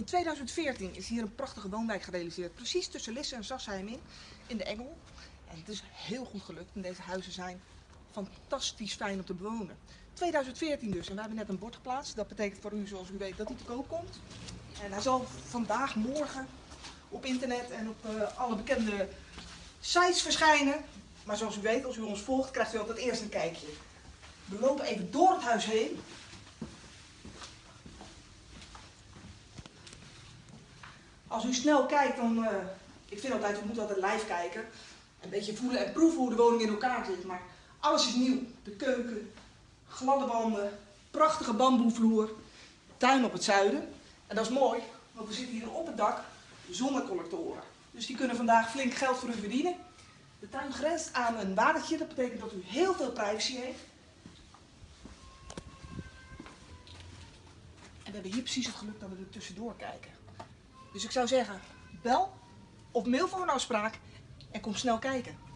In 2014 is hier een prachtige woonwijk gerealiseerd, precies tussen Lisse en Sassheim in, in de Engel. En het is heel goed gelukt en deze huizen zijn fantastisch fijn om te bewonen. 2014 dus en we hebben net een bord geplaatst. Dat betekent voor u, zoals u weet, dat hij te koop komt. En hij zal vandaag, morgen op internet en op uh, alle bekende sites verschijnen. Maar zoals u weet, als u ons volgt, krijgt u altijd eerst een kijkje. We lopen even door het huis heen. Als u snel kijkt, dan... Uh, ik vind altijd, u moet altijd live kijken. Een beetje voelen en proeven hoe de woning in elkaar zit. Maar alles is nieuw. De keuken, gladde wanden, prachtige bamboevloer, tuin op het zuiden. En dat is mooi, want we zitten hier op het dak zonnecollectoren. Dus die kunnen vandaag flink geld voor u verdienen. De tuin grenst aan een watertje, dat betekent dat u heel veel privacy heeft. En we hebben hier precies het geluk dat we er tussendoor kijken. Dus ik zou zeggen, bel of mail voor een afspraak en kom snel kijken.